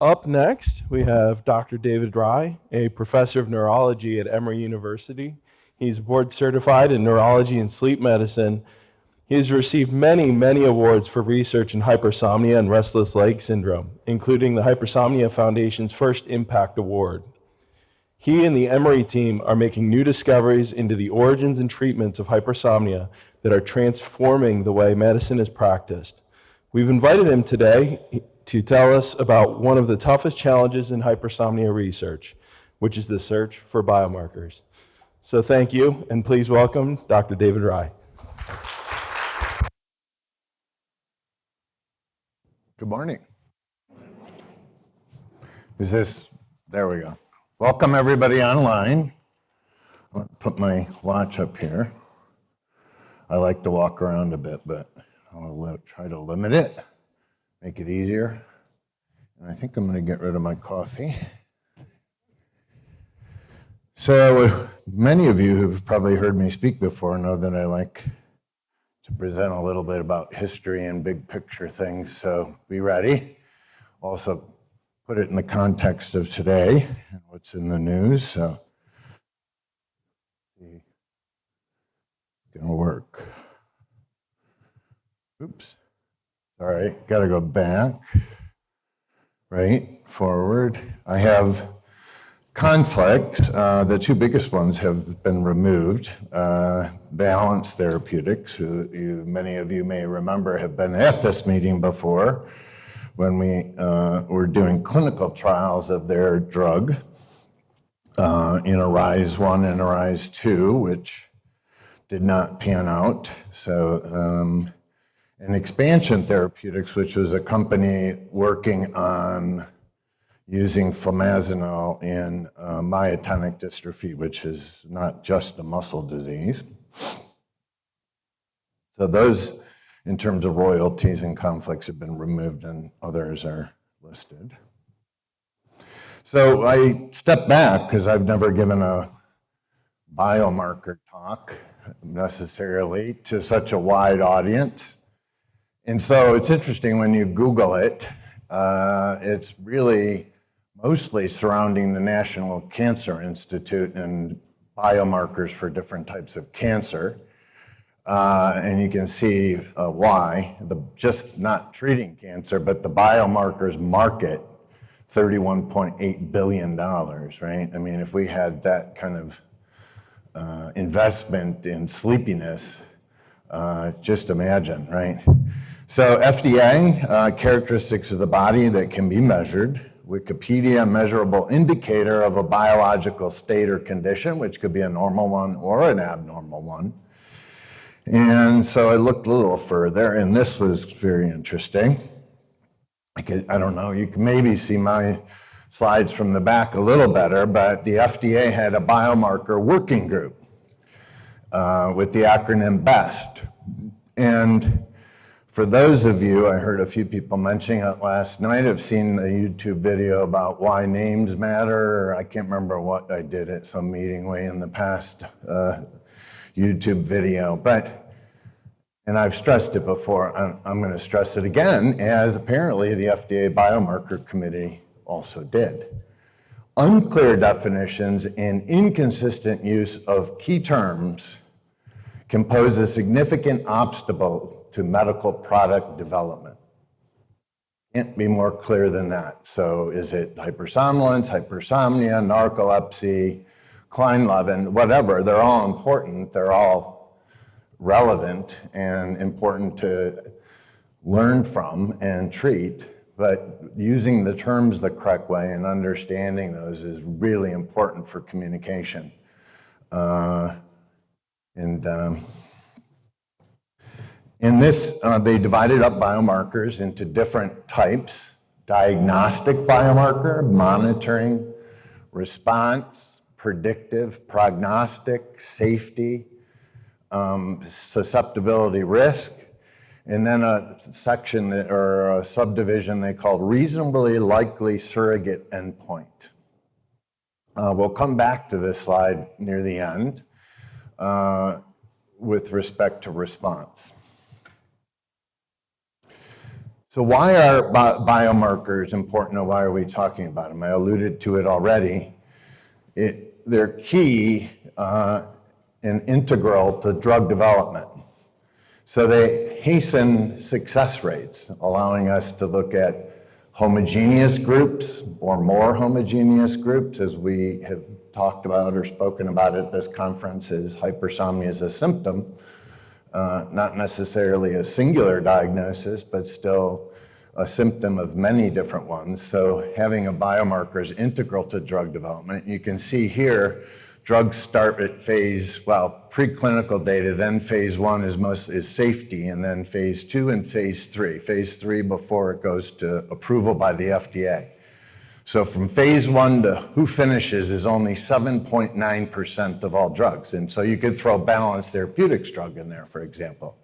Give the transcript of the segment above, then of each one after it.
Up next, we have Dr. David Rye, a professor of neurology at Emory University. He's board certified in neurology and sleep medicine. He has received many, many awards for research in hypersomnia and restless leg syndrome, including the Hypersomnia Foundation's first Impact Award. He and the Emory team are making new discoveries into the origins and treatments of hypersomnia that are transforming the way medicine is practiced. We've invited him today to tell us about one of the toughest challenges in hypersomnia research, which is the search for biomarkers. So thank you, and please welcome Dr. David Rye. Good morning. Is this, there we go. Welcome everybody online. I'll put my watch up here. I like to walk around a bit, but I'll try to limit it make it easier. And I think I'm going to get rid of my coffee. So many of you who've probably heard me speak before know that I like to present a little bit about history and big picture things. So be ready. Also put it in the context of today and what's in the news. So it's to work. Oops. All right, got to go back, right, forward. I have conflicts. Uh, the two biggest ones have been removed. Uh, Balance Therapeutics, who you, many of you may remember have been at this meeting before when we uh, were doing clinical trials of their drug uh, in ARISE 1 and ARISE 2, which did not pan out. So um, and Expansion Therapeutics, which was a company working on using flumazenil in uh, myotonic dystrophy, which is not just a muscle disease. So those, in terms of royalties and conflicts, have been removed and others are listed. So I step back because I've never given a biomarker talk necessarily to such a wide audience. And so it's interesting when you Google it, uh, it's really mostly surrounding the National Cancer Institute and biomarkers for different types of cancer. Uh, and you can see uh, why, the, just not treating cancer, but the biomarkers market $31.8 billion, right? I mean, if we had that kind of uh, investment in sleepiness, uh, just imagine, right? So FDA, uh, characteristics of the body that can be measured. Wikipedia, measurable indicator of a biological state or condition, which could be a normal one or an abnormal one. And so I looked a little further, and this was very interesting. I, could, I don't know, you can maybe see my slides from the back a little better, but the FDA had a biomarker working group uh, with the acronym BEST. And for those of you, I heard a few people mentioning it last night, have seen a YouTube video about why names matter. I can't remember what I did at some meeting way in the past uh, YouTube video, but, and I've stressed it before, I'm, I'm gonna stress it again, as apparently the FDA Biomarker Committee also did. Unclear definitions and inconsistent use of key terms can pose a significant obstacle to medical product development. Can't be more clear than that. So is it hypersomnolence, hypersomnia, narcolepsy, Kleine-Levin, whatever, they're all important. They're all relevant and important to learn from and treat. But using the terms the correct way and understanding those is really important for communication. Uh, and um, in this, uh, they divided up biomarkers into different types. Diagnostic biomarker, monitoring, response, predictive, prognostic, safety, um, susceptibility risk, and then a section or a subdivision they called reasonably likely surrogate endpoint. Uh, we'll come back to this slide near the end uh, with respect to response. So why are bi- biomarkers important and why are we talking about them? I alluded to it already. It, they're key uh, and integral to drug development. So they hasten success rates, allowing us to look at homogeneous groups or more homogeneous groups, as we have talked about or spoken about at this conference, is hypersomnia is a symptom, uh, not necessarily a singular diagnosis, but still a symptom of many different ones. So having a biomarker is integral to drug development. You can see here, drugs start at phase, well, preclinical data, then phase one is most is safety, and then phase two and phase three. Phase three before it goes to approval by the FDA. So from phase one to who finishes is only 7.9% of all drugs. And so you could throw Balance Therapeutics drug in there, for example,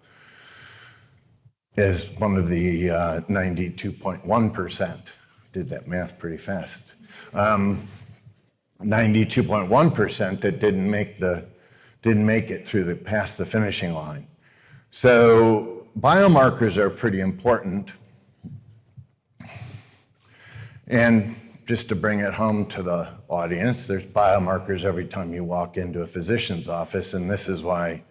as one of the uh, 92.1%. Did that math pretty fast. Um, 92.1% that didn't make the didn't make it through the past the finishing line. So biomarkers are pretty important. And just to bring it home to the audience, there's biomarkers every time you walk into a physician's office, and this is why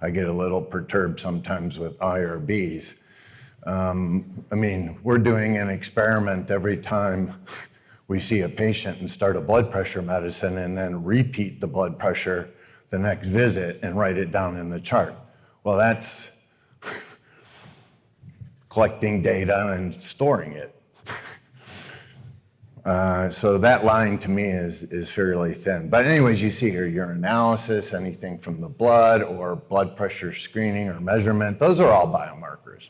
I get a little perturbed sometimes with IRBs. Um, I mean, we're doing an experiment every time we see a patient and start a blood pressure medicine and then repeat the blood pressure the next visit and write it down in the chart. Well, that's collecting data and storing it. Uh, so that line to me is, is fairly thin. But anyways, you see here urinalysis, anything from the blood or blood pressure screening or measurement, those are all biomarkers.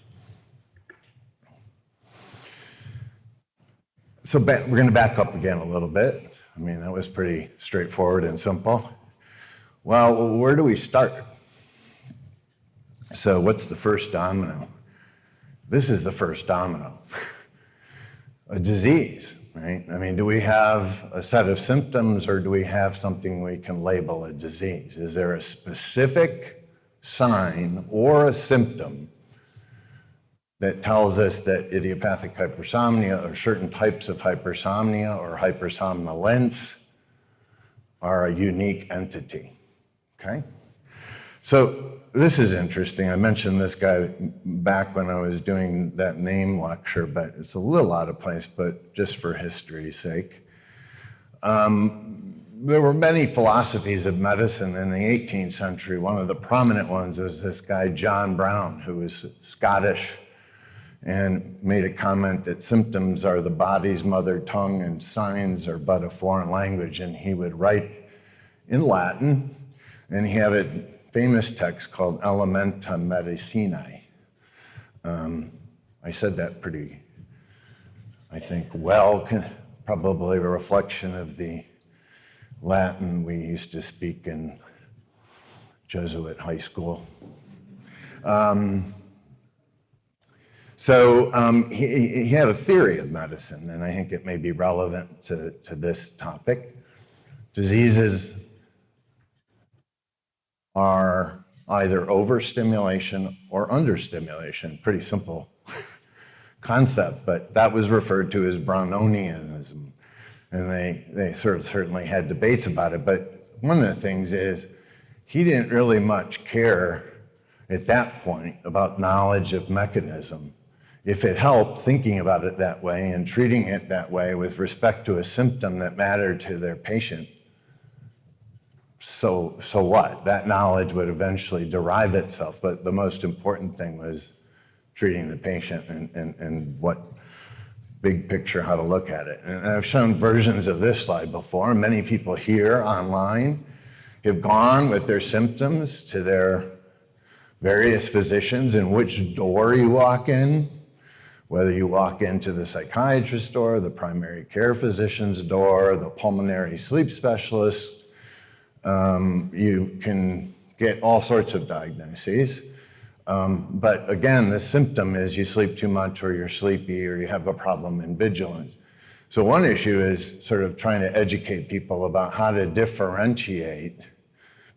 So we're going to back up again a little bit. I mean, that was pretty straightforward and simple. Well, where do we start? So what's the first domino? This is the first domino. a disease right? I mean, do we have a set of symptoms or do we have something we can label a disease? Is there a specific sign or a symptom that tells us that idiopathic hypersomnia or certain types of hypersomnia or hypersomnolence are a unique entity, okay? So this is interesting. I mentioned this guy back when I was doing that name lecture, but it's a little out of place, but just for history's sake. Um, there were many philosophies of medicine in the 18th century. One of the prominent ones was this guy, John Brown, who was Scottish and made a comment that symptoms are the body's mother tongue and signs are but a foreign language. And he would write in Latin, and he had it famous text called Elementa Medicinae. Um, I said that pretty, I think, well, probably a reflection of the Latin we used to speak in Jesuit high school. Um, so um, he, he, had a theory of medicine, and I think it may be relevant to, to this topic. Diseases are either overstimulation or understimulation. Pretty simple concept, but that was referred to as Brownonianism. And they, they sort of certainly had debates about it. But one of the things is he didn't really much care at that point about knowledge of mechanism. If it helped thinking about it that way and treating it that way with respect to a symptom that mattered to their patient, so, so what? That knowledge would eventually derive itself, but the most important thing was treating the patient and, and, and what big picture, how to look at it. And I've shown versions of this slide before. Many people here online have gone with their symptoms to their various physicians and which door you walk in, whether you walk into the psychiatrist door, the primary care physician's door, the pulmonary sleep specialist, um, you can get all sorts of diagnoses. Um, but again, the symptom is you sleep too much or you're sleepy or you have a problem in vigilance. So one issue is sort of trying to educate people about how to differentiate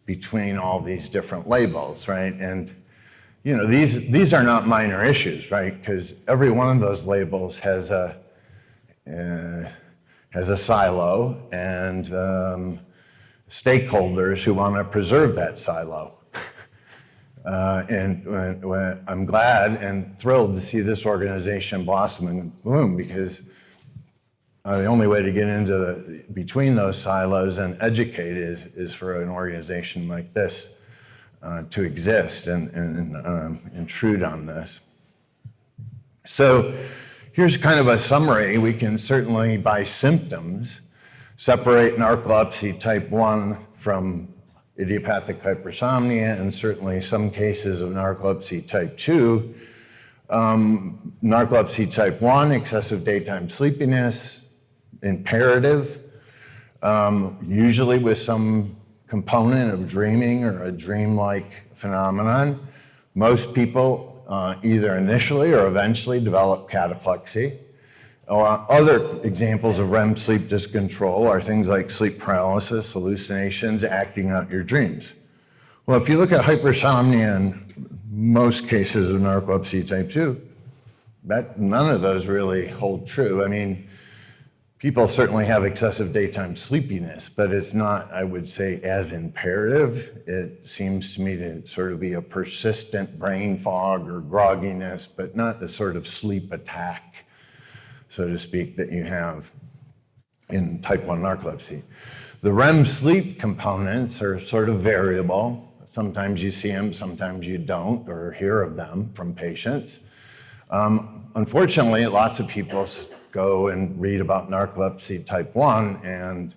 between all these different labels, right? And you know, these, these are not minor issues, right? Because every one of those labels has a, uh, has a silo and um, stakeholders who want to preserve that silo. Uh, and when I'm glad and thrilled to see this organization blossom and bloom because uh, the only way to get into the, between those silos and educate is, is for an organization like this uh, to exist and, and um, intrude on this. So here's kind of a summary. We can certainly, by symptoms, separate narcolepsy type 1 from idiopathic hypersomnia and certainly some cases of narcolepsy type 2. Um, narcolepsy type 1, excessive daytime sleepiness, imperative, um, usually with some component of dreaming or a dreamlike phenomenon. Most people uh, either initially or eventually develop cataplexy. Other examples of REM sleep dyscontrol are things like sleep paralysis, hallucinations, acting out your dreams. Well, if you look at hypersomnia in most cases of narcolepsy type 2, that, none of those really hold true. I mean, people certainly have excessive daytime sleepiness, but it's not, I would say, as imperative. It seems to me to sort of be a persistent brain fog or grogginess, but not the sort of sleep attack so to speak, that you have in type 1 narcolepsy. The REM sleep components are sort of variable. Sometimes you see them, sometimes you don't, or hear of them from patients. Um, unfortunately, lots of people go and read about narcolepsy type 1, and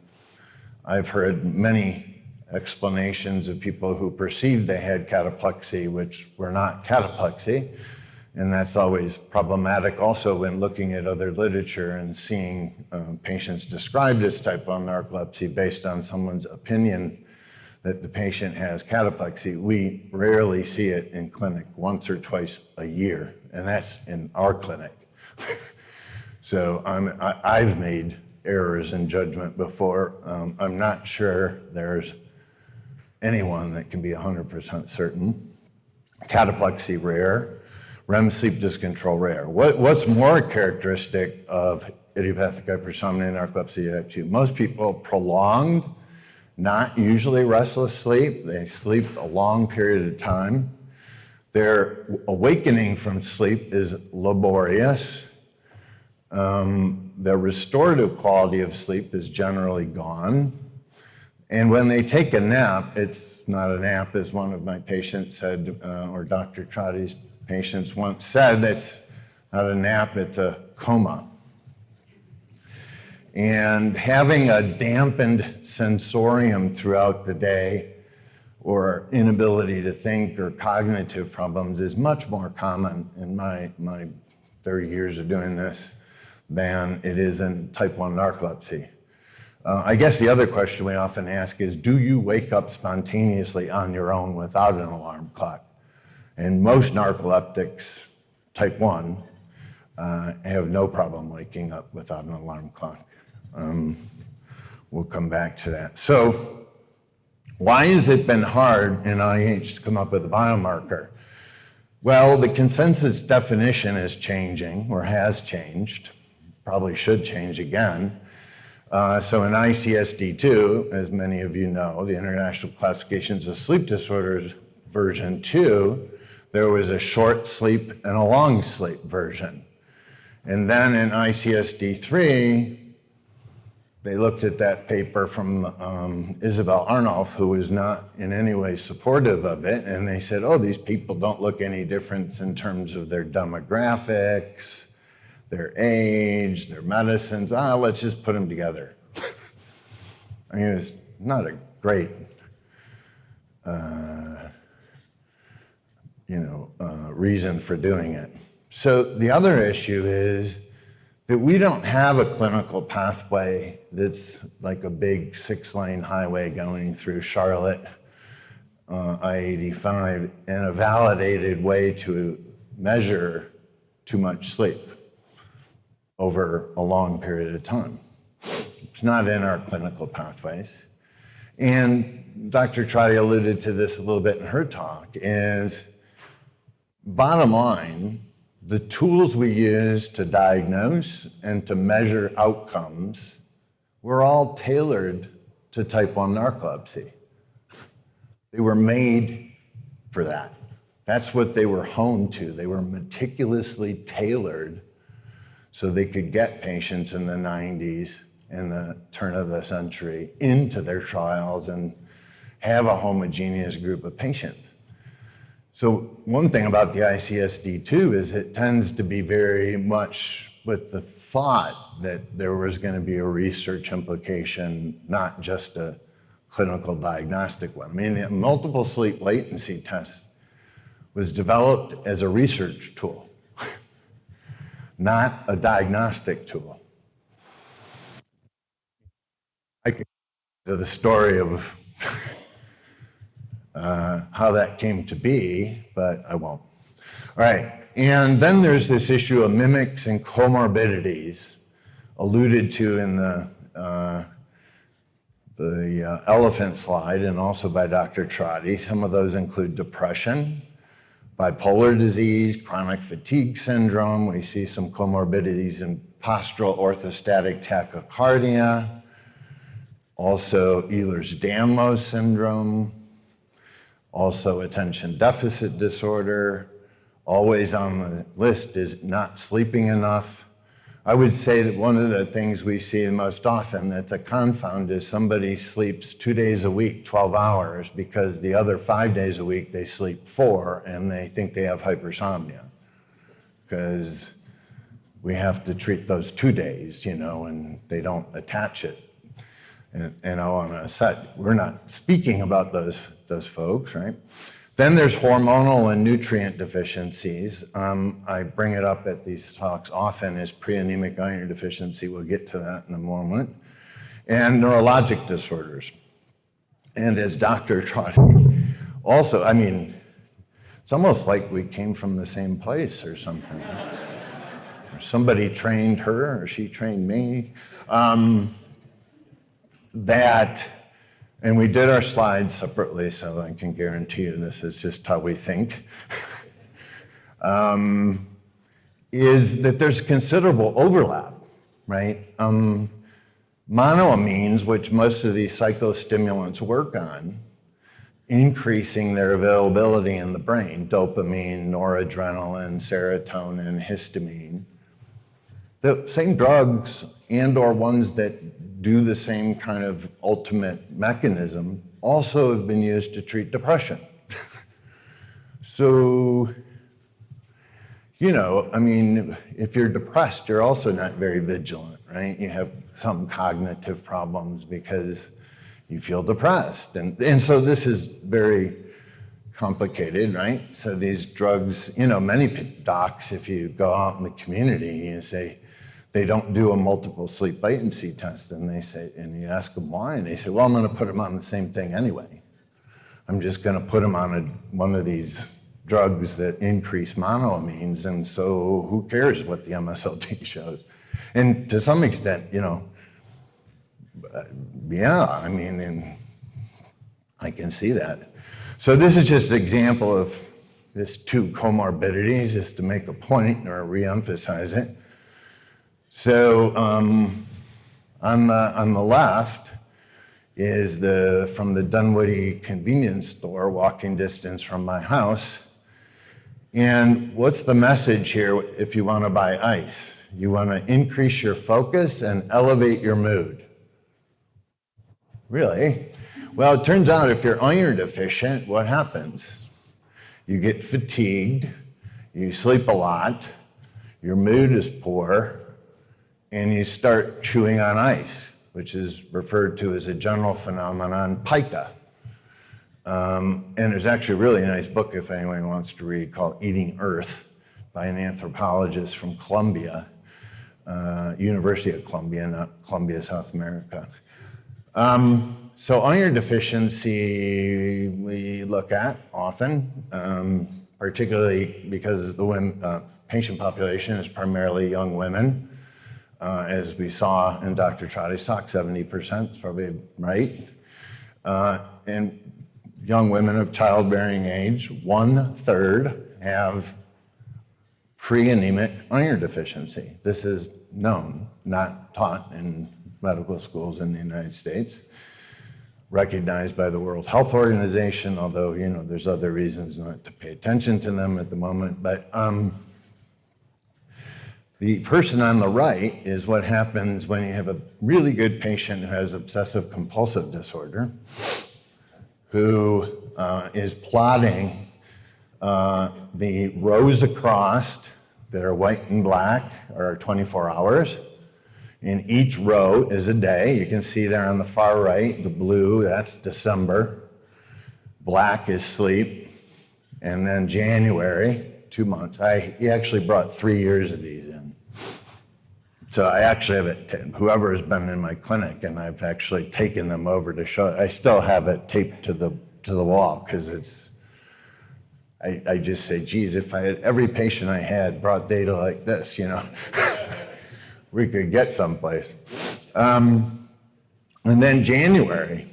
I've heard many explanations of people who perceived they had cataplexy, which were not cataplexy. And that's always problematic also when looking at other literature and seeing uh, patients described as type 1 narcolepsy based on someone's opinion that the patient has cataplexy. We rarely see it in clinic, once or twice a year, and that's in our clinic. so I'm, I, have made errors in judgment before. Um, I'm not sure there's anyone that can be 100% certain. Cataplexy rare. REM sleep dyscontrol rare. What, what's more characteristic of idiopathic hypersomnia and narcolepsy type 2? Most people prolonged, not usually restless sleep. They sleep a long period of time. Their awakening from sleep is laborious. Um, their restorative quality of sleep is generally gone. And when they take a nap, it's not a nap, as one of my patients said, uh, or Dr. Trotti's patients once said it's not a nap, it's a coma. And having a dampened sensorium throughout the day or inability to think or cognitive problems is much more common in my, my 30 years of doing this than it is in type 1 narcolepsy. Uh, I guess the other question we often ask is, do you wake up spontaneously on your own without an alarm clock? And most narcoleptics, type 1, uh, have no problem waking up without an alarm clock. Um, we'll come back to that. So why has it been hard in IH to come up with a biomarker? Well, the consensus definition is changing or has changed, probably should change again. Uh, so in ICSD2, as many of you know, the International Classifications of Sleep Disorders version 2, there was a short sleep and a long sleep version. And then in ICSD3, they looked at that paper from um, Isabelle Arnulf, who was not in any way supportive of it, and they said, oh, these people don't look any different in terms of their demographics, their age, their medicines. Ah, let's just put them together. I mean, it's not a great uh, you know, uh, reason for doing it. So the other issue is that we don't have a clinical pathway that's like a big six-lane highway going through Charlotte, uh, I-85, and a validated way to measure too much sleep over a long period of time. It's not in our clinical pathways. And Dr. Trotti alluded to this a little bit in her talk, is bottom line, the tools we use to diagnose and to measure outcomes were all tailored to type 1 narcolepsy. They were made for that. That's what they were honed to. They were meticulously tailored so they could get patients in the 90s and the turn of the century into their trials and have a homogeneous group of patients. So one thing about the ICSD-2 is it tends to be very much with the thought that there was going to be a research implication, not just a clinical diagnostic one. I mean, the multiple sleep latency test was developed as a research tool, not a diagnostic tool. I could the story of uh, how that came to be, but I won't. All right, and then there's this issue of mimics and comorbidities alluded to in the, uh, the uh, elephant slide and also by Dr. Trotti. Some of those include depression, bipolar disease, chronic fatigue syndrome. We see some comorbidities in postural orthostatic tachycardia, also Ehlers-Danlos syndrome, also attention deficit disorder. Always on the list is not sleeping enough. I would say that one of the things we see most often that's a confound is somebody sleeps two days a week, 12 hours, because the other five days a week they sleep four and they think they have hypersomnia. Because we have to treat those two days, you know, and they don't attach it. And, and I want to set, we're not speaking about those those folks, right? Then there's hormonal and nutrient deficiencies. Um, I bring it up at these talks often as preanemic iron deficiency. We'll get to that in a moment. And neurologic disorders. And as Dr. Trotti also, I mean, it's almost like we came from the same place or something. somebody trained her or she trained me. Um, that and we did our slides separately, so I can guarantee you this is just how we think. um, is that there's considerable overlap, right? Um, monoamines, which most of these psychostimulants work on, increasing their availability in the brain, dopamine, noradrenaline, serotonin, histamine. The same drugs and or ones that do the same kind of ultimate mechanism also have been used to treat depression. so, you know, I mean, if you're depressed, you're also not very vigilant, right? You have some cognitive problems because you feel depressed. And, and so this is very complicated, right? So these drugs, you know, many docs, if you go out in the community, you say, they don't do a multiple sleep latency test and they say, and you ask them why, and they say, well, I'm gonna put them on the same thing anyway. I'm just gonna put them on a, one of these drugs that increase monoamines, and so who cares what the MSLT shows? And to some extent, you know, uh, yeah, I mean, I can see that. So this is just an example of this two comorbidities, just to make a point or re-emphasize it. So um, on, the, on the left is the, from the Dunwoody convenience store, walking distance from my house. And what's the message here if you want to buy ice? You want to increase your focus and elevate your mood. Really? Well, it turns out if you're iron deficient, what happens? You get fatigued, you sleep a lot, your mood is poor, and you start chewing on ice, which is referred to as a general phenomenon, pica. Um, and there's actually a really nice book, if anyone wants to read, called Eating Earth by an anthropologist from Columbia, uh, University of Columbia, not Columbia, South America. Um, so iron deficiency we look at often, um, particularly because the women, uh, patient population is primarily young women. Uh, as we saw in Dr. Trotti's talk, 70% is probably right. Uh, and young women of childbearing age, one third have pre-anemic iron deficiency. This is known, not taught in medical schools in the United States, recognized by the World Health Organization, although, you know, there's other reasons not to pay attention to them at the moment. But um, the person on the right is what happens when you have a really good patient who has obsessive compulsive disorder, who uh, is plotting uh, the rows across that are white and black are 24 hours. And each row is a day. You can see there on the far right, the blue, that's December. Black is sleep. And then January, two months. I, he actually brought three years of these in. So I actually have it, whoever has been in my clinic, and I've actually taken them over to show, I still have it taped to the, to the wall because it's, I, I just say, geez, if I had, every patient I had brought data like this, you know, we could get someplace. Um, and then January.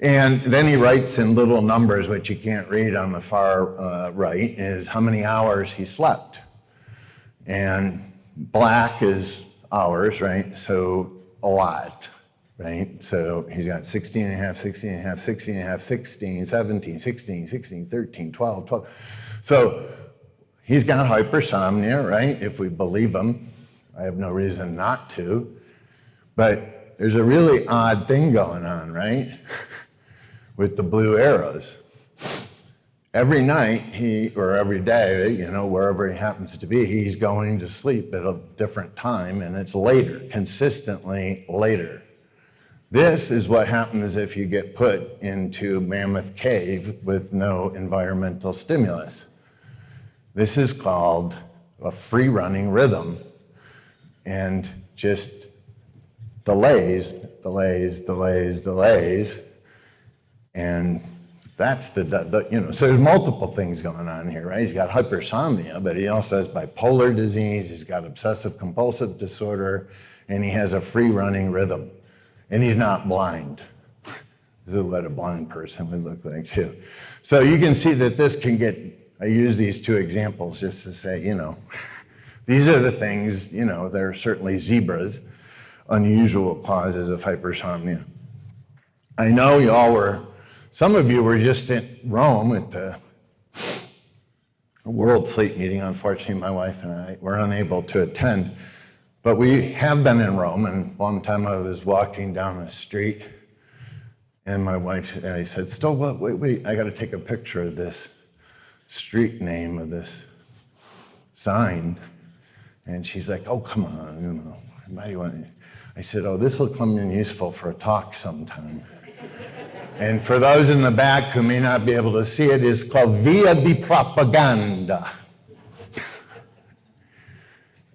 And then he writes in little numbers, which you can't read on the far uh, right, is how many hours he slept. And black is hours, right? So a lot, right? So he's got 16 and a half, 16 and a half, 16 and a half, 16, 17, 16, 16, 13, 12, 12. So he's got hypersomnia, right? If we believe him. I have no reason not to. But there's a really odd thing going on, right? With the blue arrows every night he or every day you know wherever he happens to be he's going to sleep at a different time and it's later consistently later. This is what happens if you get put into mammoth cave with no environmental stimulus. This is called a free running rhythm and just delays delays delays delays and that's the, the, you know, so there's multiple things going on here, right? He's got hypersomnia, but he also has bipolar disease, he's got obsessive compulsive disorder, and he has a free running rhythm. And he's not blind. this is what a blind person would look like too. So you can see that this can get, I use these two examples just to say, you know, these are the things, you know, they're certainly zebras, unusual causes of hypersomnia. I know you all were some of you were just in Rome at the World Sleep meeting. Unfortunately, my wife and I were unable to attend. But we have been in Rome, and one time I was walking down the street, and my wife and I said, Still, wait, wait, I got to take a picture of this street name of this sign. And she's like, Oh, come on, you know, you want? I said, Oh, this will come in useful for a talk sometime. And for those in the back who may not be able to see it, it's called Via di Propaganda.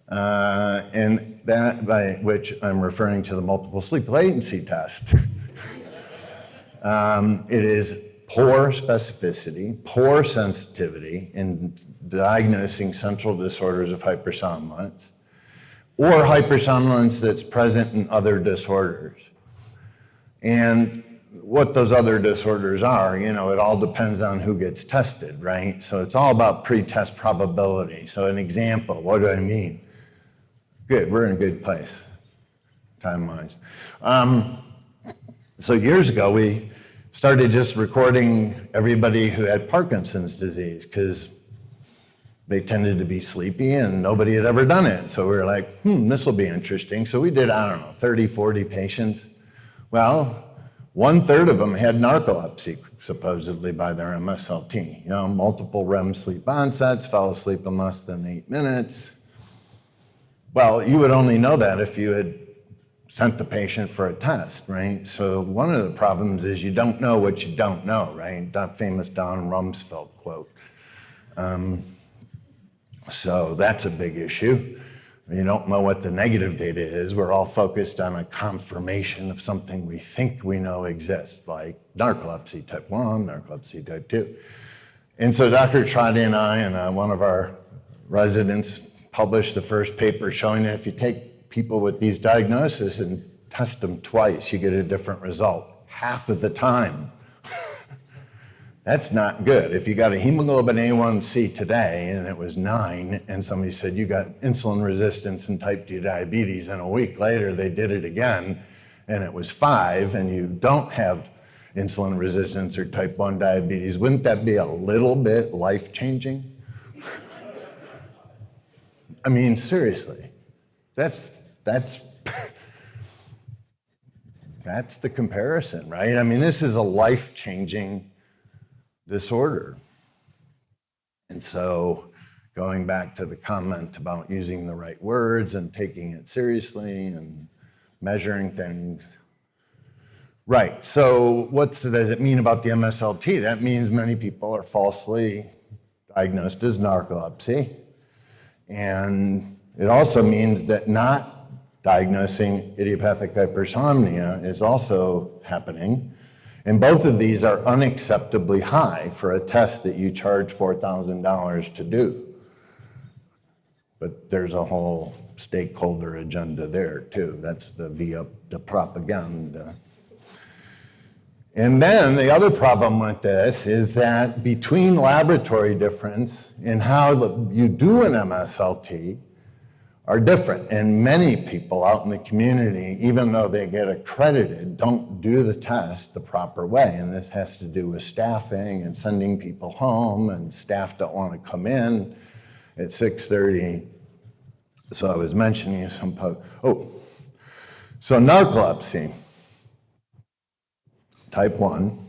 uh, and that by which I'm referring to the multiple sleep latency test. um, it is poor specificity, poor sensitivity in diagnosing central disorders of hypersomnolence, or hypersomnolence that's present in other disorders. And what those other disorders are, you know, it all depends on who gets tested, right? So it's all about pre-test probability. So an example, what do I mean? Good, we're in a good place, time-wise. Um, so years ago, we started just recording everybody who had Parkinson's disease because they tended to be sleepy and nobody had ever done it. So we were like, hmm, this will be interesting. So we did, I don't know, 30, 40 patients. Well, one third of them had narcolepsy, supposedly by their MSLT. You know, multiple REM sleep onsets, fell asleep in less than eight minutes. Well, you would only know that if you had sent the patient for a test, right? So one of the problems is you don't know what you don't know, right? That famous Don Rumsfeld quote. Um, so that's a big issue. You don't know what the negative data is. We're all focused on a confirmation of something we think we know exists, like narcolepsy type 1, narcolepsy type 2. And so Dr. Trotti and I and uh, one of our residents published the first paper showing that if you take people with these diagnoses and test them twice, you get a different result half of the time. That's not good. If you got a hemoglobin A1C today and it was nine, and somebody said you got insulin resistance and type 2 diabetes, and a week later they did it again and it was five, and you don't have insulin resistance or type 1 diabetes, wouldn't that be a little bit life changing? I mean, seriously, that's, that's, that's the comparison, right? I mean, this is a life changing disorder. And so, going back to the comment about using the right words and taking it seriously and measuring things. Right, so what does it mean about the MSLT? That means many people are falsely diagnosed as narcolepsy. And it also means that not diagnosing idiopathic hypersomnia is also happening. And both of these are unacceptably high for a test that you charge $4,000 to do. But there's a whole stakeholder agenda there too. That's the via the propaganda. And then the other problem with this is that between laboratory difference and how you do an MSLT are different. And many people out in the community, even though they get accredited, don't do the test the proper way. And this has to do with staffing and sending people home and staff don't want to come in at 6.30. So I was mentioning some, oh, so narcolepsy type 1,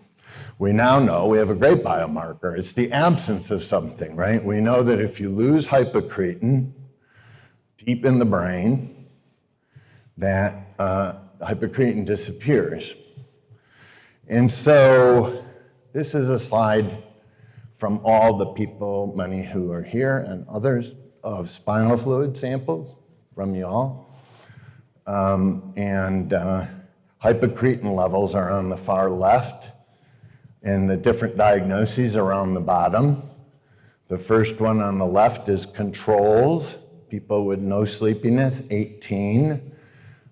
we now know we have a great biomarker. It's the absence of something, right? We know that if you lose hypocretin deep in the brain, that uh, hypocretin disappears. And so this is a slide from all the people, many who are here and others, of spinal fluid samples from you all. Um, and uh, Hypocretin levels are on the far left and the different diagnoses are on the bottom. The first one on the left is controls, people with no sleepiness, 18.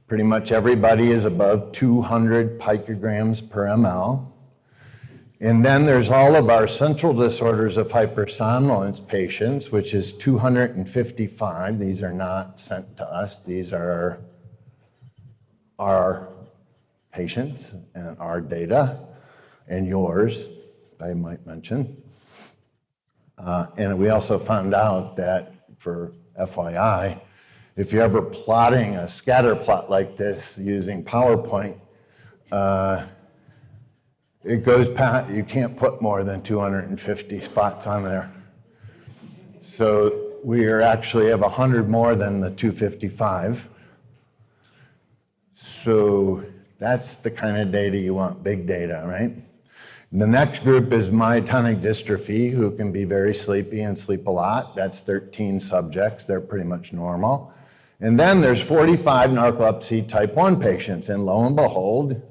Pretty much everybody is above 200 picograms per ml. And then there's all of our central disorders of hypersomnolence patients, which is 255. These are not sent to us. These are our patients and our data and yours, I might mention. Uh, and we also found out that for FYI, if you're ever plotting a scatter plot like this using PowerPoint, uh, it goes past, you can't put more than 250 spots on there. So we are actually have 100 more than the 255. So that's the kind of data you want, big data, right? The next group is myotonic dystrophy, who can be very sleepy and sleep a lot. That's 13 subjects. They're pretty much normal. And then there's 45 narcolepsy type 1 patients, and lo and behold,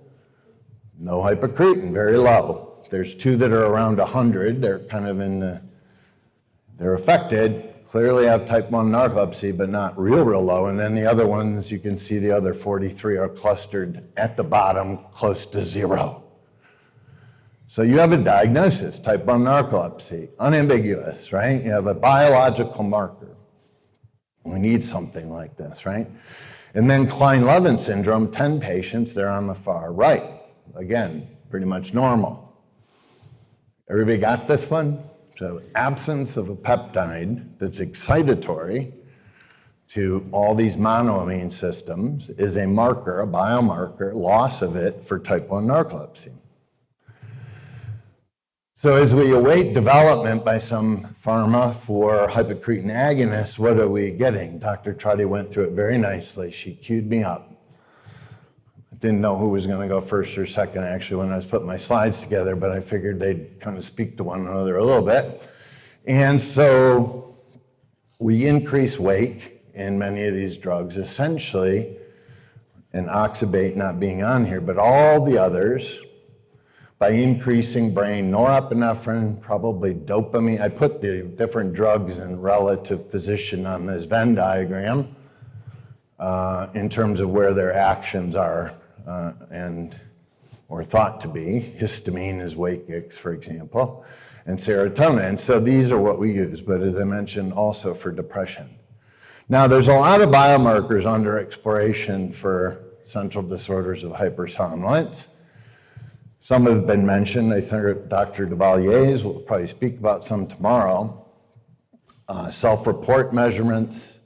no hypocretin, very low. There's two that are around 100. They're kind of in the, they're affected, clearly have type 1 narcolepsy, but not real, real low. And then the other ones, you can see the other 43 are clustered at the bottom, close to zero. So you have a diagnosis, type 1 narcolepsy, unambiguous, right? You have a biological marker. We need something like this, right? And then Kleine-Levin syndrome, 10 patients, they're on the far right. Again, pretty much normal. Everybody got this one? So absence of a peptide that's excitatory to all these monoamine systems is a marker, a biomarker, loss of it for type 1 narcolepsy. So as we await development by some pharma for hypocretin agonists, what are we getting? Dr. Trotti went through it very nicely. She queued me up I didn't know who was going to go first or second actually when I was putting my slides together, but I figured they'd kind of speak to one another a little bit. And so we increase wake in many of these drugs, essentially, and oxybate not being on here, but all the others by increasing brain norepinephrine, probably dopamine. I put the different drugs in relative position on this Venn diagram uh, in terms of where their actions are uh, and or thought to be. Histamine is Wakix, for example, and serotonin. So these are what we use, but as I mentioned, also for depression. Now, there's a lot of biomarkers under exploration for central disorders of hypersomnolence. Some have been mentioned. I think Dr. Dauvilliers will probably speak about some tomorrow. Uh, self-report measurements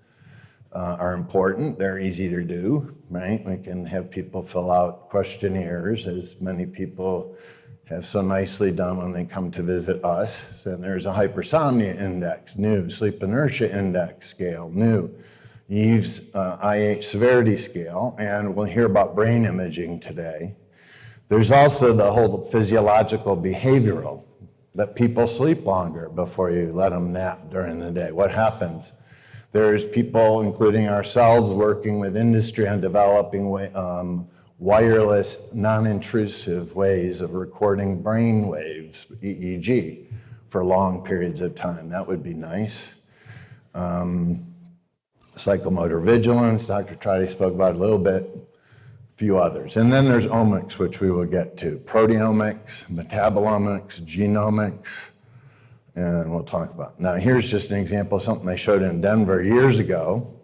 uh, are important. They're easy to do, right? We can have people fill out questionnaires, as many people have so nicely done when they come to visit us. And there's a hypersomnia index, new, sleep inertia index scale, new, Yves's uh, IH severity scale, and we'll hear about brain imaging today. There's also the whole physiological behavioral, that people sleep longer before you let them nap during the day. What happens? There's people, including ourselves, working with industry on developing um, wireless, non-intrusive ways of recording brain waves, EEG, for long periods of time. That would be nice. Um, psychomotor vigilance, Dr. Trotti spoke about a little bit few others. And then there's omics, which we will get to. Proteomics, metabolomics, genomics, and we'll talk about. Now here's just an example of something I showed in Denver years ago.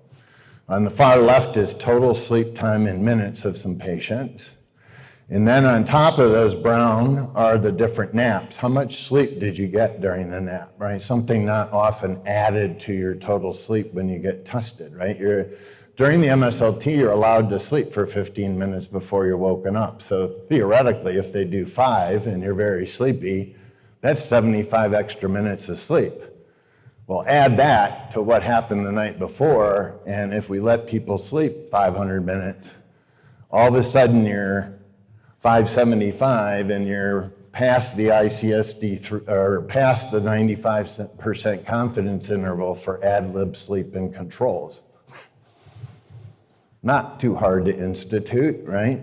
On the far left is total sleep time in minutes of some patients. And then on top of those brown are the different naps. How much sleep did you get during the nap, right? Something not often added to your total sleep when you get tested, right? You're during the MSLT, you're allowed to sleep for 15 minutes before you're woken up. So theoretically, if they do five and you're very sleepy, that's 75 extra minutes of sleep. Well, add that to what happened the night before, and if we let people sleep 500 minutes, all of a sudden you're 575 and you're past the ICSD or past the 95% confidence interval for ad lib sleep and controls not too hard to institute, right?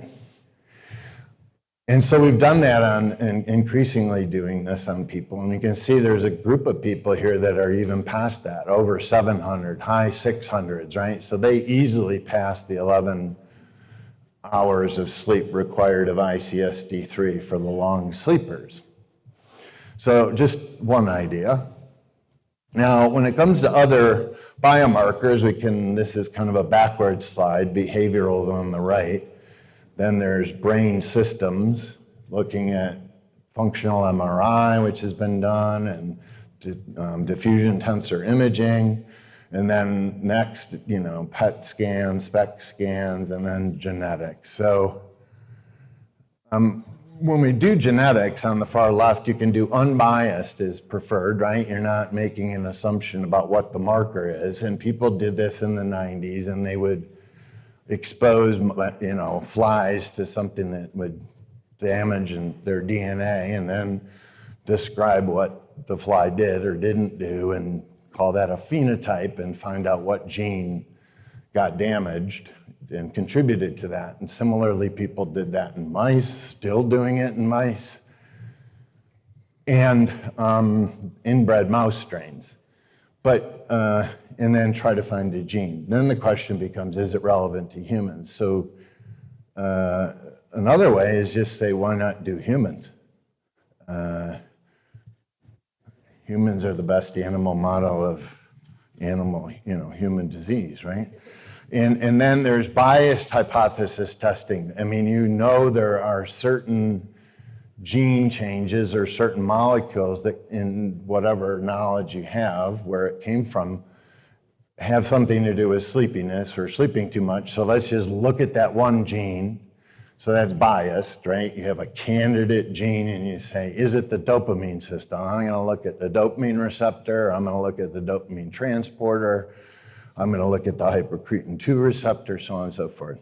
And so we've done that on, and increasingly doing this on people. And you can see there's a group of people here that are even past that, over 700, high 600s, right? So they easily pass the 11 hours of sleep required of ICSD3 for the long sleepers. So just one idea. Now, when it comes to other biomarkers, we can, this is kind of a backward slide, behavioral is on the right. Then there's brain systems, looking at functional MRI, which has been done, and um, diffusion tensor imaging. And then next, you know, PET scans, SPECT scans, and then genetics. So um, when we do genetics on the far left, you can do unbiased is preferred, right? You're not making an assumption about what the marker is. And people did this in the 90s and they would expose, you know, flies to something that would damage their DNA and then describe what the fly did or didn't do and call that a phenotype and find out what gene got damaged and contributed to that. And similarly, people did that in mice, still doing it in mice, and um, inbred mouse strains. But, uh, and then try to find a gene. Then the question becomes, is it relevant to humans? So uh, another way is just say, why not do humans? Uh, humans are the best animal model of animal, you know, human disease, right? And, and then there's biased hypothesis testing. I mean, you know there are certain gene changes or certain molecules that in whatever knowledge you have, where it came from, have something to do with sleepiness or sleeping too much. So let's just look at that one gene. So that's biased, right? You have a candidate gene and you say, is it the dopamine system? I'm gonna look at the dopamine receptor, I'm gonna look at the dopamine transporter, I'm going to look at the hypocretin 2 receptor, so on and so forth.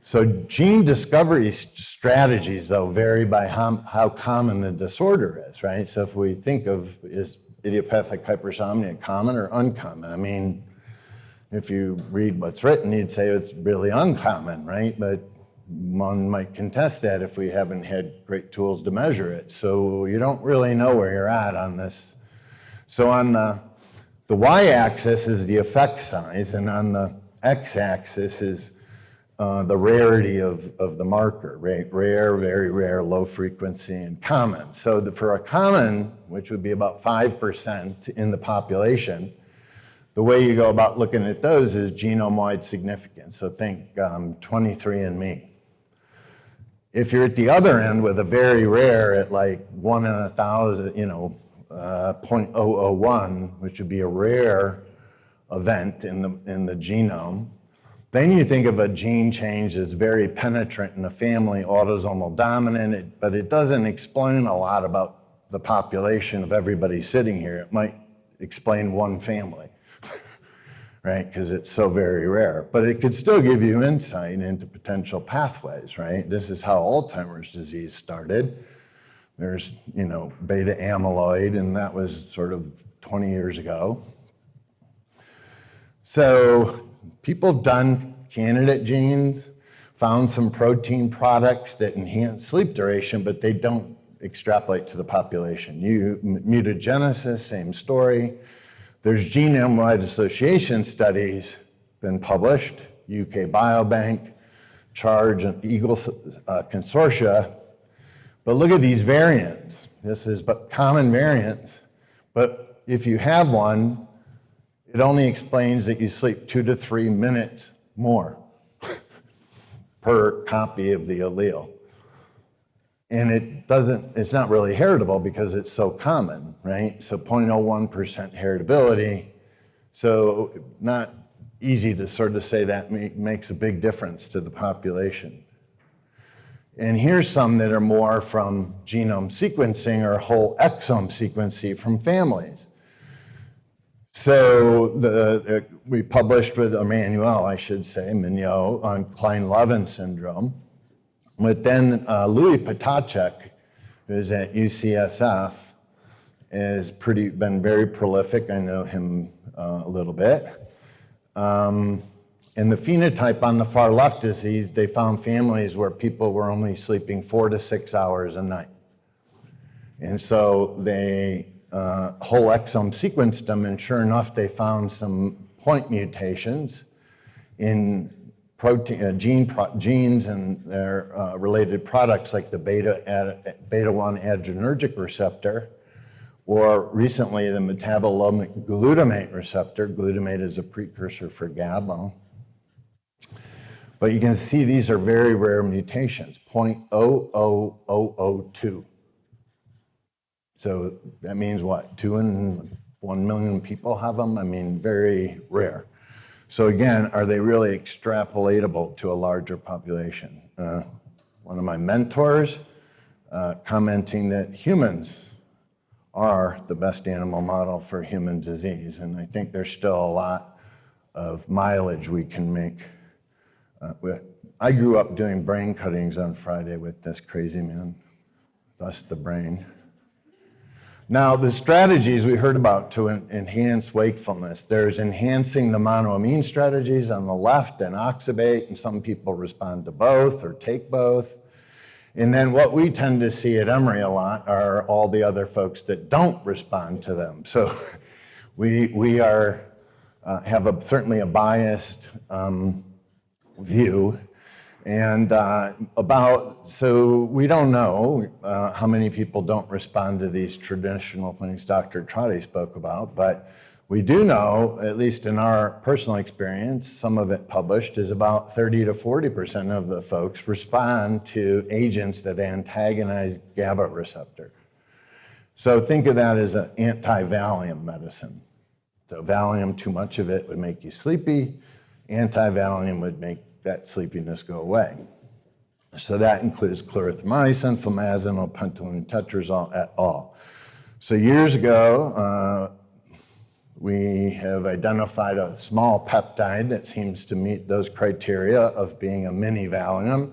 So gene discovery strategies, though, vary by how, how common the disorder is, right? So if we think of is idiopathic hypersomnia common or uncommon? I mean, if you read what's written, you'd say it's really uncommon, right? But one might contest that if we haven't had great tools to measure it. So you don't really know where you're at on this. So on the the y-axis is the effect size, and on the x-axis is uh, the rarity of, of the marker, right? Rare, very rare, low frequency, and common. So the, for a common, which would be about 5% in the population, the way you go about looking at those is genome-wide significance. So think um, 23andMe. If you're at the other end with a very rare at like one in a thousand, you know, uh, 0.001, which would be a rare event in the, in the genome, then you think of a gene change as very penetrant in the family, autosomal dominant, but it doesn't explain a lot about the population of everybody sitting here. It might explain one family, right? Because it's so very rare. But it could still give you insight into potential pathways, right? This is how Alzheimer's disease started. There's, you know, beta amyloid, and that was sort of 20 years ago. So people have done candidate genes, found some protein products that enhance sleep duration, but they don't extrapolate to the population. You, mutagenesis, same story. There's genome-wide association studies been published, UK Biobank, Charge and Eagle uh, Consortia. But look at these variants. This is but common variants. But if you have one, it only explains that you sleep two to three minutes more per copy of the allele. And it doesn't, it's not really heritable because it's so common, right? So 0.01% heritability. So not easy to sort of say that makes a big difference to the population. And here's some that are more from genome sequencing or whole exome sequencing from families. So the, we published with Emmanuel, I should say, Mignot, on Kleine-Levin syndrome. But then uh, Louis Ptacek, who's at UCSF, has pretty, been very prolific. I know him uh, a little bit. Um, and the phenotype on the far left is these, they found families where people were only sleeping four to six hours a night. And so they uh, whole exome sequenced them, and sure enough, they found some point mutations in protein, uh, gene pro genes and their uh, related products like the beta, beta 1 adrenergic receptor, or recently the metabolomic glutamate receptor. Glutamate is a precursor for GABA. But you can see these are very rare mutations, 0.00002. So that means what? Two in one million people have them? I mean, very rare. So again, are they really extrapolatable to a larger population? Uh, one of my mentors uh, commenting that humans are the best animal model for human disease. And I think there's still a lot of mileage we can make. Uh, I grew up doing brain cuttings on Friday with this crazy man, thus the brain. Now, the strategies we heard about to enhance wakefulness, there's enhancing the monoamine strategies on the left and oxybate, and some people respond to both or take both. And then what we tend to see at Emory a lot are all the other folks that don't respond to them. So we, we are, uh, have a, certainly a biased um, view and uh, about, so we don't know uh, how many people don't respond to these traditional things Dr. Trotti spoke about, but we do know, at least in our personal experience, some of it published, is about 30 to 40% of the folks respond to agents that antagonize GABA receptor. So think of that as an anti-Valium medicine. So Valium, too much of it would make you sleepy. Anti-Valium would make that sleepiness go away. So that includes clarithromycin, flumazenil, pentylene tetrazole et al. So years ago, uh, we have identified a small peptide that seems to meet those criteria of being a mini Valium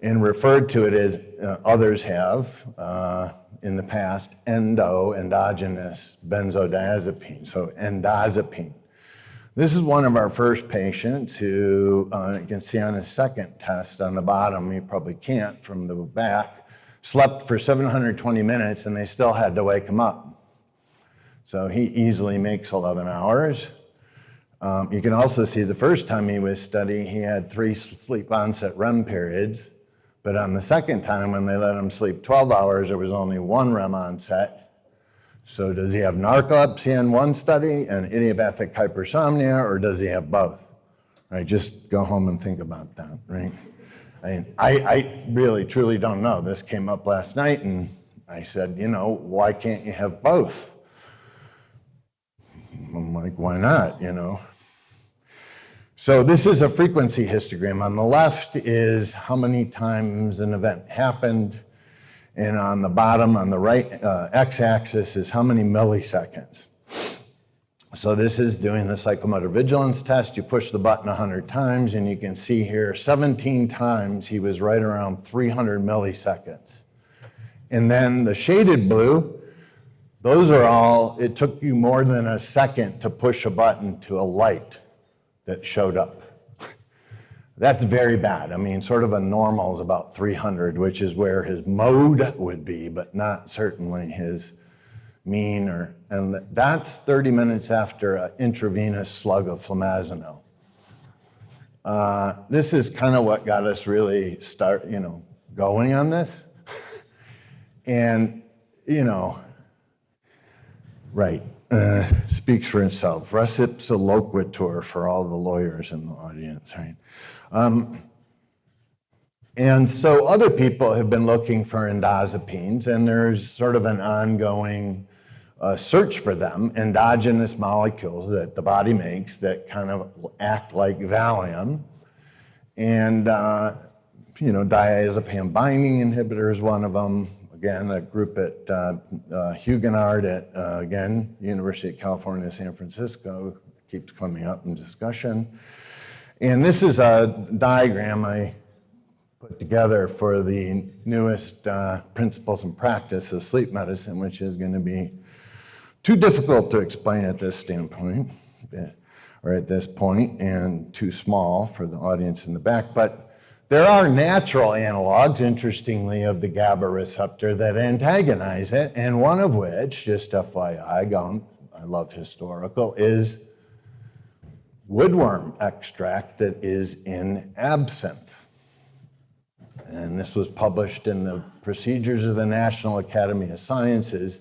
and referred to it as uh, others have uh, in the past, endo, endogenous benzodiazepine, so endozepine. This is one of our first patients who uh, you can see on his second test on the bottom, you probably can't from the back, slept for 720 minutes and they still had to wake him up. So he easily makes 11 hours. Um, you can also see the first time he was studying, he had three sleep onset REM periods. But on the second time, when they let him sleep 12 hours, there was only one REM onset. So does he have narcolepsy in one study and idiopathic hypersomnia, or does he have both? Right, just go home and think about that, right? I, mean, I, I really, truly don't know. This came up last night, and I said, you know, why can't you have both? I'm like, why not, you know? So this is a frequency histogram. On the left is how many times an event happened, and on the bottom, on the right uh, x-axis, is how many milliseconds. So this is doing the psychomotor vigilance test. You push the button 100 times, and you can see here 17 times he was right around 300 milliseconds. And then the shaded blue, those are all, it took you more than a second to push a button to a light that showed up. That's very bad. I mean, sort of a normal is about 300, which is where his mode would be, but not certainly his mean or, and that's 30 minutes after an intravenous slug of flumazenil. Uh, this is kind of what got us really start, you know, going on this. and, you know, right, uh, speaks for itself. Res ipsa loquitur for all the lawyers in the audience, right? Um, and so other people have been looking for endozepines, and there's sort of an ongoing uh, search for them, endogenous molecules that the body makes that kind of act like Valium. And, uh, you know, diazepam binding inhibitor is one of them. Again, a group at uh, uh, Huguenard at, uh, again, University of California, San Francisco, keeps coming up in discussion. And this is a diagram I put together for the newest uh, principles and practice of sleep medicine, which is going to be too difficult to explain at this standpoint, eh, or at this point, and too small for the audience in the back. But there are natural analogs, interestingly, of the GABA receptor that antagonize it, and one of which, just FYI, I love historical, is woodworm extract that is in absinthe. And this was published in the Procedures of the National Academy of Sciences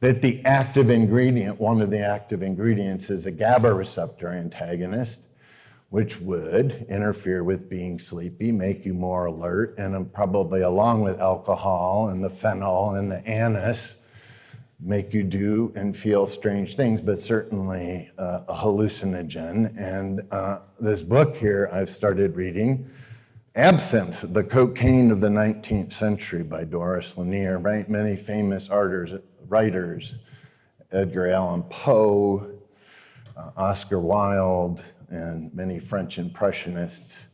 that the active ingredient, one of the active ingredients is a GABA receptor antagonist, which would interfere with being sleepy, make you more alert, and probably along with alcohol and the fennel and the anise, make you do and feel strange things, but certainly uh, a hallucinogen. And uh, this book here I've started reading, Absinthe, the Cocaine of the 19th Century by Doris Lanier, right? Many famous artists, writers, Edgar Allan Poe, uh, Oscar Wilde, and many French Impressionists.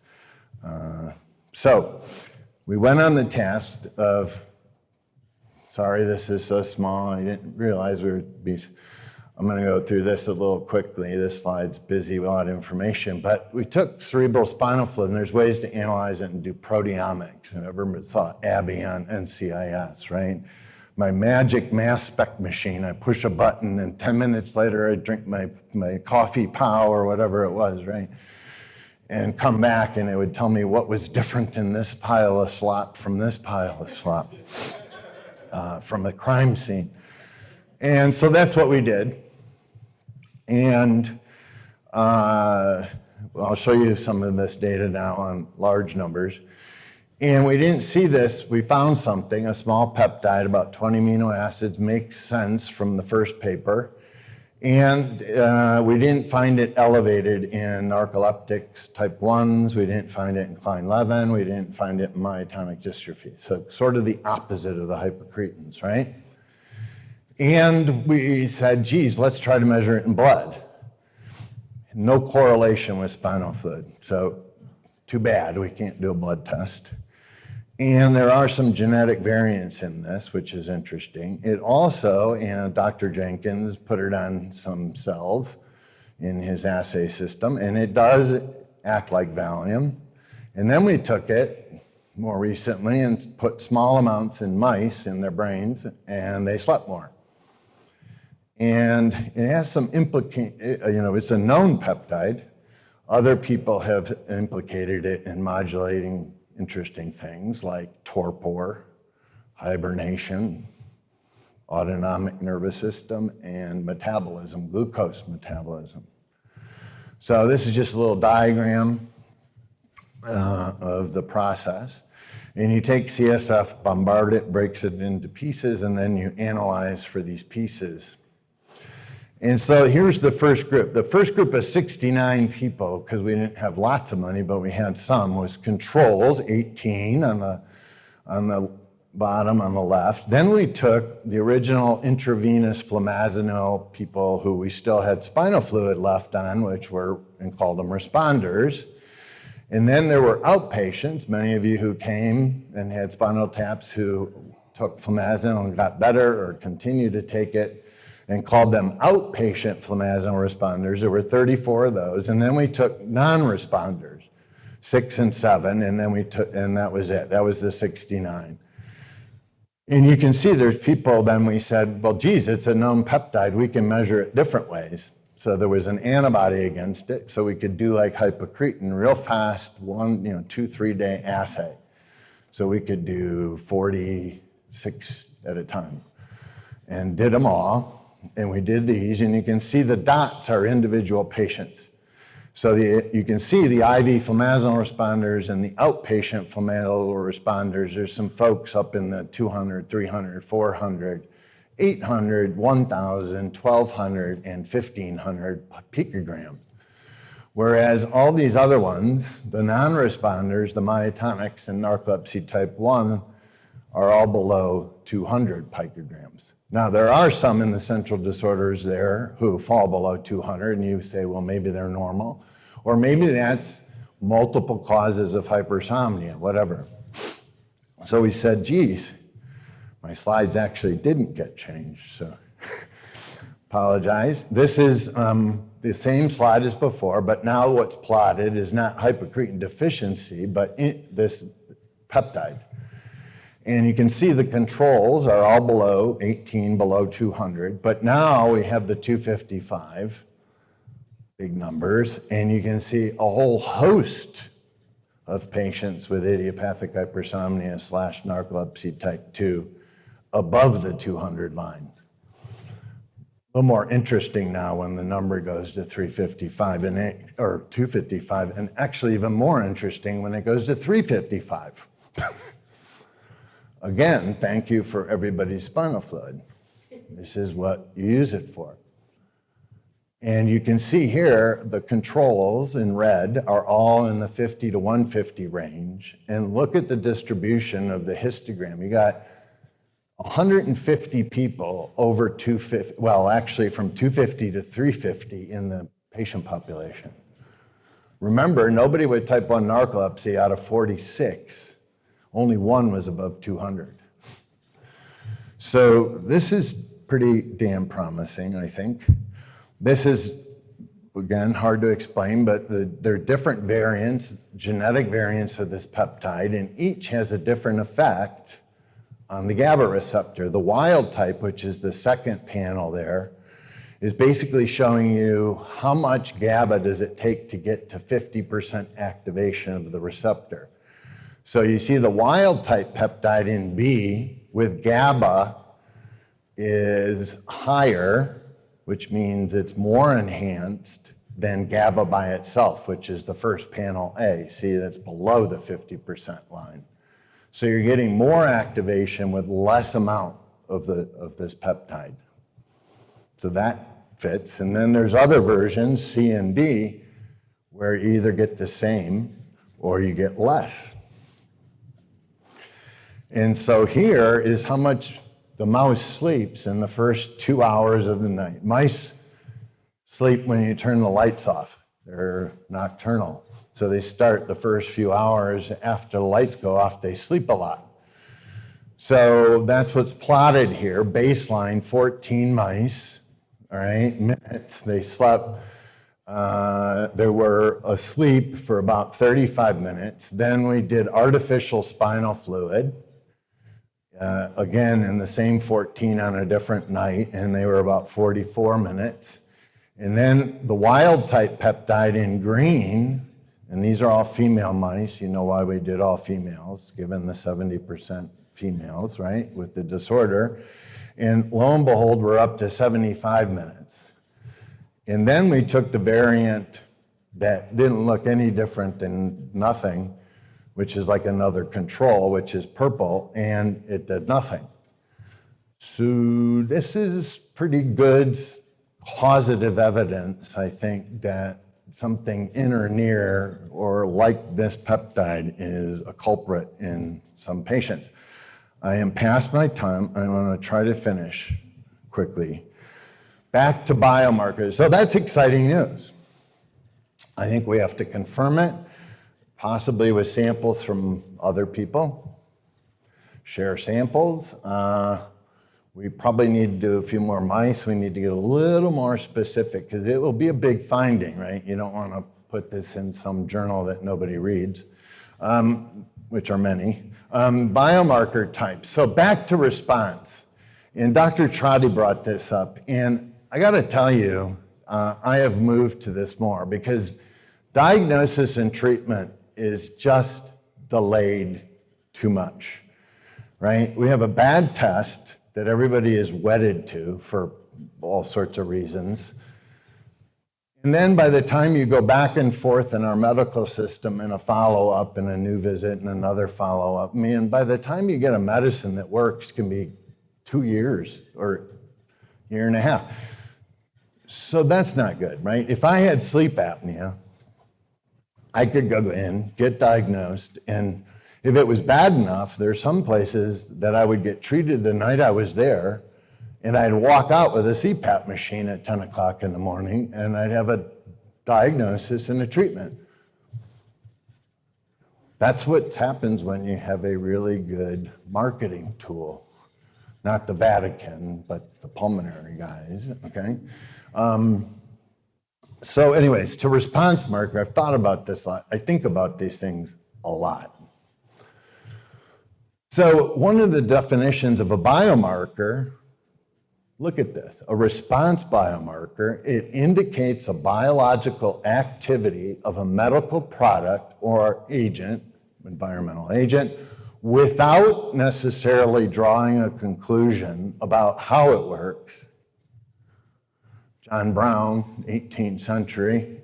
Uh, so we went on the task of, sorry, this is so small, I didn't realize we would be, I'm gonna go through this a little quickly. This slide's busy with a lot of information, but we took cerebral spinal fluid, and there's ways to analyze it and do proteomics. Whoever thought Abby on NCIS, right? my magic mass spec machine. I push a button and 10 minutes later I drink my, my coffee pow or whatever it was, right? And come back and it would tell me what was different in this pile of slop from this pile of slop uh, from a crime scene. And so that's what we did. And uh, I'll show you some of this data now on large numbers. And we didn't see this. We found something, a small peptide, about 20 amino acids, makes sense from the first paper. And uh, we didn't find it elevated in narcoleptics type 1s. We didn't find it in Kleine-Levin. We didn't find it in myotonic dystrophy. So sort of the opposite of the hypocretins, right? And we said, geez, let's try to measure it in blood. No correlation with spinal fluid. So too bad we can't do a blood test. And there are some genetic variants in this, which is interesting. It also, and Dr. Jenkins put it on some cells in his assay system, and it does act like Valium. And then we took it more recently and put small amounts in mice in their brains, and they slept more. And it has some implicate, uh, you know, it's a known peptide. Other people have implicated it in modulating interesting things like torpor, hibernation, autonomic nervous system, and metabolism, glucose metabolism. So this is just a little diagram uh, of the process. And you take CSF, bombard it, breaks it into pieces, and then you analyze for these pieces. And so here's the first group. The first group of 69 people, because we didn't have lots of money, but we had some, was controls, 18 on the, on the bottom on the left. Then we took the original intravenous flumazenil people who we still had spinal fluid left on, which were, and called them responders. And then there were outpatients, many of you who came and had spinal taps who took flumazenil and got better or continued to take it and called them outpatient flumazenil responders. There were 34 of those. And then we took non-responders, six and seven, and then we took, and that was it. That was the 69. And you can see there's people, then we said, well, geez, it's a known peptide. We can measure it different ways. So there was an antibody against it. So we could do like hypocretin real fast, one, you know, two, three day assay. So we could do 46 at a time and did them all. And we did these, and you can see the dots are individual patients. So the, you can see the IV flumazenil responders and the outpatient flumazenil responders. There's some folks up in the 200, 300, 400, 800, 1,000, 1,200, and 1,500 picograms. Whereas all these other ones, the non-responders, the myotonics and narcolepsy type 1, are all below 200 picograms. Now, there are some in the central disorders there who fall below 200, and you say, well, maybe they're normal. Or maybe that's multiple causes of hypersomnia, whatever. So we said, geez, my slides actually didn't get changed, so apologize. This is um, the same slide as before, but now what's plotted is not hypocretin deficiency, but this peptide. And you can see the controls are all below 18, below 200. But now we have the 255, big numbers, and you can see a whole host of patients with idiopathic hypersomnia slash narcolepsy type 2 above the 200 line. A little more interesting now when the number goes to 355 and or 255, and actually even more interesting when it goes to 355. Again, thank you for everybody's spinal fluid. This is what you use it for. And you can see here, the controls in red are all in the 50 to 150 range. And look at the distribution of the histogram. You got 150 people over 250, well, actually from 250 to 350 in the patient population. Remember, nobody with type 1 narcolepsy out of 46 only one was above 200. So this is pretty damn promising, I think. This is, again, hard to explain, but the, there are different variants, genetic variants of this peptide, and each has a different effect on the GABA receptor. The wild type, which is the second panel there, is basically showing you how much GABA does it take to get to 50% activation of the receptor. So you see the wild type peptide in B with GABA is higher, which means it's more enhanced than GABA by itself, which is the first panel A. See, that's below the 50% line. So you're getting more activation with less amount of, the, of this peptide. So that fits. And then there's other versions, C and D, where you either get the same or you get less. And so here is how much the mouse sleeps in the first two hours of the night. Mice sleep when you turn the lights off. They're nocturnal. So they start the first few hours after the lights go off, they sleep a lot. So that's what's plotted here. Baseline 14 mice, all right, minutes. They slept, uh, they were asleep for about 35 minutes. Then we did artificial spinal fluid uh, again in the same 14 on a different night, and they were about 44 minutes. And then the wild type peptide in green, and these are all female mice. You know why we did all females, given the 70% females, right, with the disorder. And lo and behold, we're up to 75 minutes. And then we took the variant that didn't look any different than nothing, which is like another control, which is purple, and it did nothing. So this is pretty good positive evidence, I think, that something in or near or like this peptide is a culprit in some patients. I am past my time. I'm going to try to finish quickly. Back to biomarkers. So that's exciting news. I think we have to confirm it, possibly with samples from other people. Share samples. Uh, we probably need to do a few more mice. We need to get a little more specific because it will be a big finding, right? You don't want to put this in some journal that nobody reads, um, which are many. Um, biomarker types. So back to response. And Dr. Trotti brought this up. And I got to tell you, uh, I have moved to this more because diagnosis and treatment is just delayed too much, right? We have a bad test that everybody is wedded to for all sorts of reasons. And then by the time you go back and forth in our medical system and a follow up and a new visit and another follow up, I mean, by the time you get a medicine that works can be two years or year and a half. So that's not good, right? If I had sleep apnea, I could go in, get diagnosed, and if it was bad enough, there's some places that I would get treated the night I was there, and I'd walk out with a CPAP machine at 10 o'clock in the morning, and I'd have a diagnosis and a treatment. That's what happens when you have a really good marketing tool. Not the Vatican, but the pulmonary guys, okay? Um, so anyways, to response marker, I've thought about this a lot. I think about these things a lot. So one of the definitions of a biomarker, look at this, a response biomarker, it indicates a biological activity of a medical product or agent, environmental agent, without necessarily drawing a conclusion about how it works. John Brown, 18th century,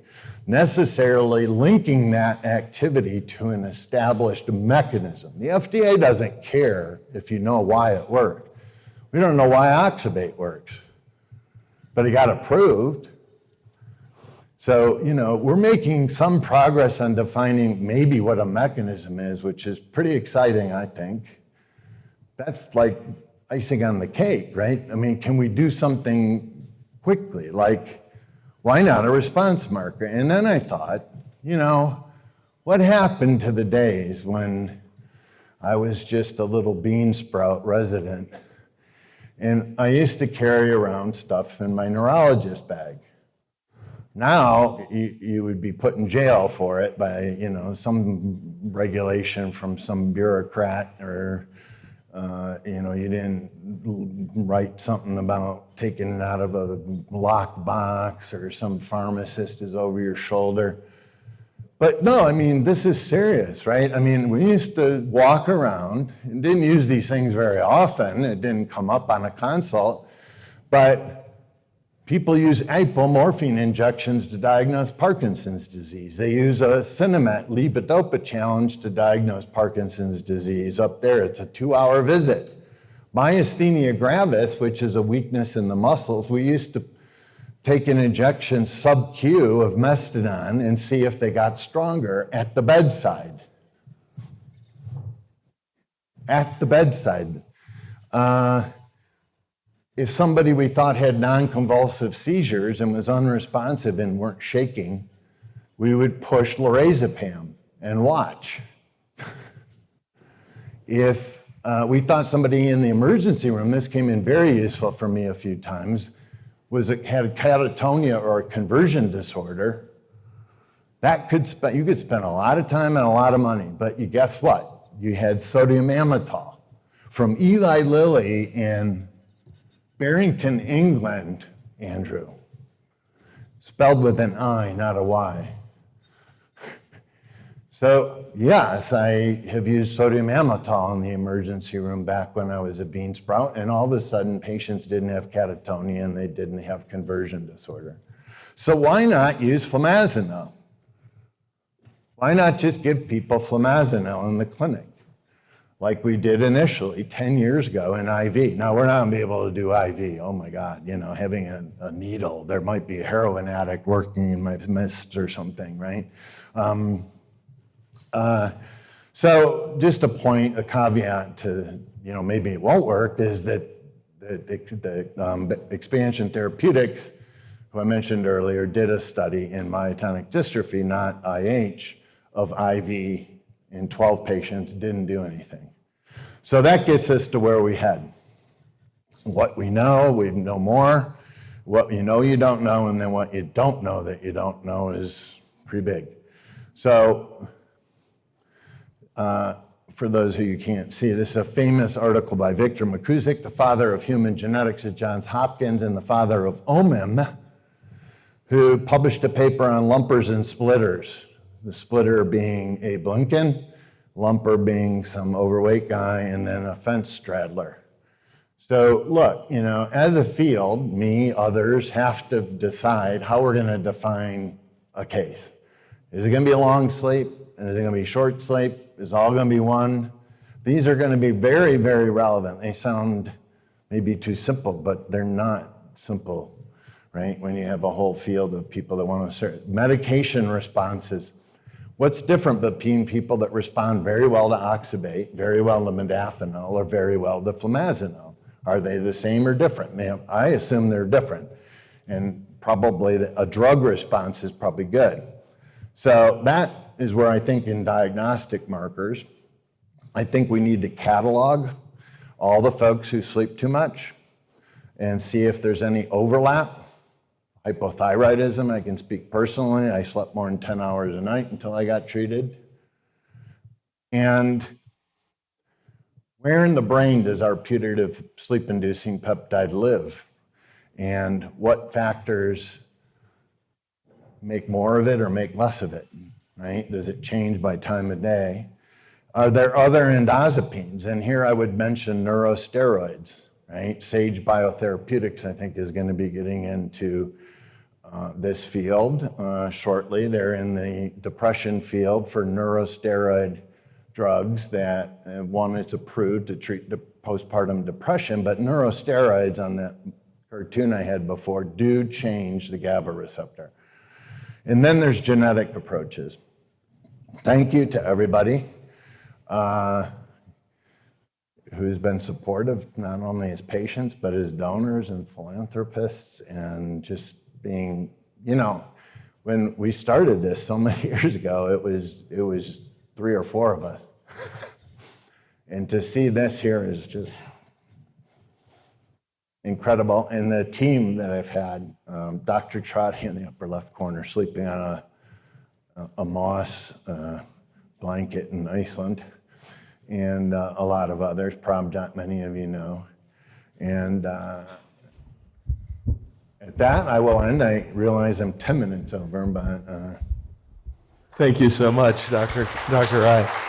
necessarily linking that activity to an established mechanism. The FDA doesn't care if you know why it worked. We don't know why oxybate works, but it got approved. So, you know, we're making some progress on defining maybe what a mechanism is, which is pretty exciting, I think. That's like icing on the cake, right? I mean, can we do something quickly? Like, why not a response marker? And then I thought, you know, what happened to the days when I was just a little bean sprout resident and I used to carry around stuff in my neurologist bag. Now you, you, would be put in jail for it by you know some regulation from some bureaucrat or uh, you know, you didn't write something about taking it out of a locked box or some pharmacist is over your shoulder. But no, I mean, this is serious, right? I mean, we used to walk around and didn't use these things very often. It didn't come up on a consult. But People use apomorphine injections to diagnose Parkinson's disease. They use a Sinemet levodopa challenge to diagnose Parkinson's disease. Up there, it's a two-hour visit. Myasthenia gravis, which is a weakness in the muscles, we used to take an injection sub-Q of Mestinon and see if they got stronger at the bedside. At the bedside. Uh, if somebody we thought had non-convulsive seizures and was unresponsive and weren't shaking, we would push lorazepam and watch. if uh, we thought somebody in the emergency room, this came in very useful for me a few times, was it had catatonia or a conversion disorder, that could spend, you could spend a lot of time and a lot of money, but you guess what? You had sodium amytal from Eli Lilly in Barrington, England, Andrew. Spelled with an I, not a Y. So, yes, I have used sodium amytal in the emergency room back when I was a bean sprout, and all of a sudden, patients didn't have catatonia and they didn't have conversion disorder. So, why not use flumazenil? Why not just give people flumazenil in the clinic? Like we did initially 10 years ago in IV. Now, we're not gonna be able to do IV. Oh my God, you know, having a, a needle, there might be a heroin addict working in my midst or something, right? Um, uh, so just a point, a caveat to, you know, maybe it won't work is that the, the um, expansion therapeutics, who I mentioned earlier, did a study in myotonic dystrophy, not IH, of IV in 12 patients, didn't do anything. So that gets us to where we head. What we know, we know more. What you know you don't know, and then what you don't know that you don't know is pretty big. So uh, for those who you can't see, this is a famous article by Victor McKusick, the father of human genetics at Johns Hopkins and the father of OMIM, who published a paper on lumpers and splitters. The splitter being Abe Lincoln, lumper being some overweight guy, and then a fence straddler. So look, you know, as a field, me, others have to decide how we're going to define a case. Is it going to be a long sleep? And is it going to be short sleep? Is all going to be one? These are going to be very, very relevant. They sound maybe too simple, but they're not simple, right? When you have a whole field of people that want to serve. Medication responses. What's different between people that respond very well to oxybate, very well to modafinil, or very well to flumazenil? Are they the same or different? Now, I assume they're different. And probably a drug response is probably good. So that is where I think in diagnostic markers, I think we need to catalog all the folks who sleep too much and see if there's any overlap. Hypothyroidism, I can speak personally. I slept more than 10 hours a night until I got treated. And where in the brain does our putative sleep inducing peptide live? And what factors make more of it or make less of it, right? Does it change by time of day? Are there other endozepines? And here I would mention neurosteroids, right? Sage Biotherapeutics, I think, is going to be getting into uh, this field uh, shortly. They're in the depression field for neurosteroid drugs that uh, one is approved to treat de postpartum depression, but neurosteroids on that cartoon I had before do change the GABA receptor. And then there's genetic approaches. Thank you to everybody uh, who's been supportive, not only as patients, but as donors and philanthropists, and just being, you know, when we started this so many years ago, it was, it was three or four of us. and to see this here is just incredible. And the team that I've had, um, Dr. Trotti in the upper left corner, sleeping on a, a, moss uh, blanket in Iceland, and uh, a lot of others, Prabhat, many of you know. And uh, at that, I will end. I realize I'm 10 minutes over, but. Uh, Thank you so much, Dr. Dr. Rye.